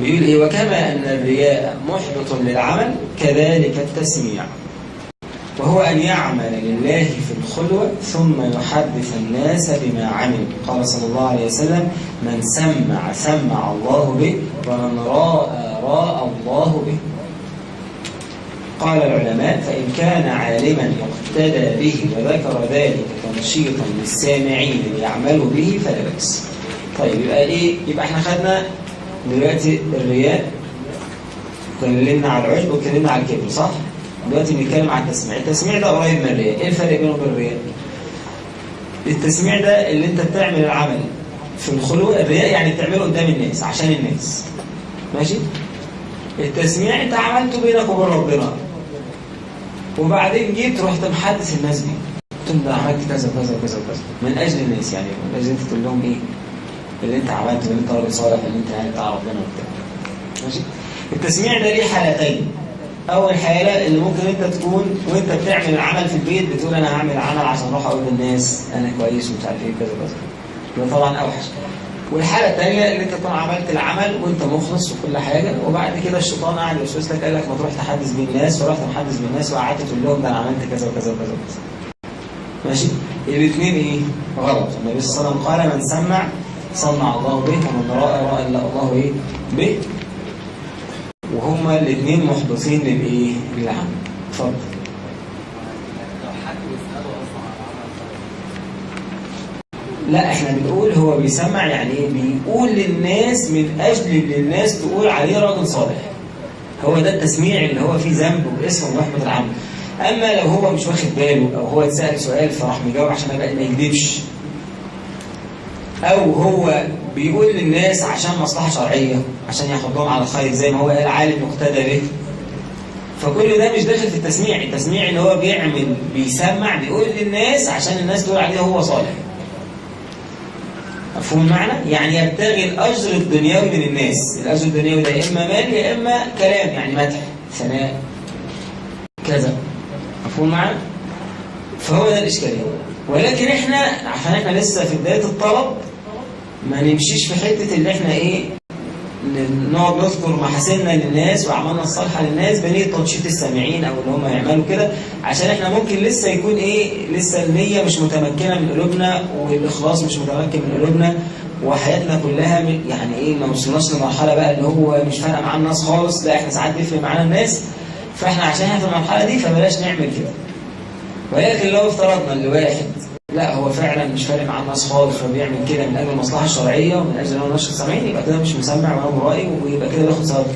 بيقول إيه وكما أن الرياء محبط للعمل كذلك التسميع. وهو أن يعمل لله في الخلوة ثم يحدث الناس بما عمل. قال صلى الله عليه وسلم من سمع سمع الله به ومن رأى رأى الله به. قال العلماء فإن كان عالما يقتدى به وذكر ذلك تنشيطا للسامعين ليعملوا به فلا بأس. طيب يبقى إيه؟ يبقى إحنا خدنا دلوقتي الرياء اتكلمنا على العجب واتكلمنا على الكبر صح؟ دلوقتي بنتكلم على التسميع. التسميع ده قريب من الرياء. إيه الفرق بينه وبين الرياء؟ التسميع ده اللي أنت بتعمل العمل في الخلوة الرياء يعني بتعمله قدام الناس عشان الناس. ماشي؟ التسميع أنت عملته بينك وبين ربنا. وبعدين جيت رحت محدث الناس بيه قلت لهم ده عملت كذا وكذا وكذا وكذا. من أجل الناس يعني من أجل أنت تقول لهم إيه؟ اللي انت عملته اللي انت راجل صالح اللي انت يعني بتاع ربنا وبتاع. ماشي؟ التسميع ده ليه حالتين. أول حالة اللي ممكن أنت تكون وأنت بتعمل العمل في البيت بتقول أنا هعمل عمل عشان أروح أقول للناس أنا كويس ومش عارف إيه كذا كذا ده طبعا أوحش. والحالة الثانية اللي أنت تكون عملت العمل وأنت مخلص وكل حاجة وبعد كده الشيطان قاعد يوسوس لك قال لك ما تروح تحدث بين الناس ورحت محدث بين الناس وقعدت تقول لهم ده أنا عملت كذا وكذا وكذا ماشي؟ الاثنين إيه؟ غلط. النبي صلى الله عليه وسلم قال من سمع سمع الله به ومن راى راى الله إيه؟ به. وهما الاثنين محبطين للإيه؟ للعمل. اتفضل. لا إحنا بنقول هو بيسمع يعني إيه؟ بيقول للناس من أجل إن الناس تقول عليه راجل صالح. هو ده التسميع اللي هو فيه ذنب واسم ومحبط العمل. أما لو هو مش واخد باله أو هو اتسأل سؤال فراح مجاوب عشان ما يكذبش. أو هو بيقول للناس عشان مصلحة شرعية عشان ياخدهم على الخير زي ما هو قال عالم مقتدى به فكل ده مش داخل في التسميع التسميع اللي هو بيعمل بيسمع بيقول للناس عشان الناس تقول عليه هو صالح مفهوم المعنى؟ يعني يبتغي الأجر الدنيوي من الناس الأجر الدنيوي ده يا إما مال يا إما كلام يعني مدح ثناء كذا مفهوم المعنى؟ فهو ده الإشكالية. ولكن إحنا عشان إحنا لسه في بداية الطلب ما نمشيش في حتة اللي إحنا إيه نقعد نذكر محاسننا للناس وأعمالنا الصالحة للناس بنية تنشيط السامعين أو اللي هم يعملوا كده عشان إحنا ممكن لسه يكون إيه لسه النية مش متمكنة من قلوبنا والإخلاص مش متمكن من قلوبنا وحياتنا كلها يعني إيه ما وصلناش لمرحلة بقى اللي هو مش فارقة معانا الناس خالص لا إحنا ساعات بيفرق معانا الناس. فإحنا عشان إحنا في المرحلة دي فبلاش نعمل كده. ولكن لو افترضنا اللي واحد لا هو فعلا مش فارق مع الناس خالص وبيعمل كده من أجل المصلحه الشرعيه ومن أجل إن هو نشر السامعين يبقى كده مش مسمع ولا مرائي ويبقى كده بياخد ثواب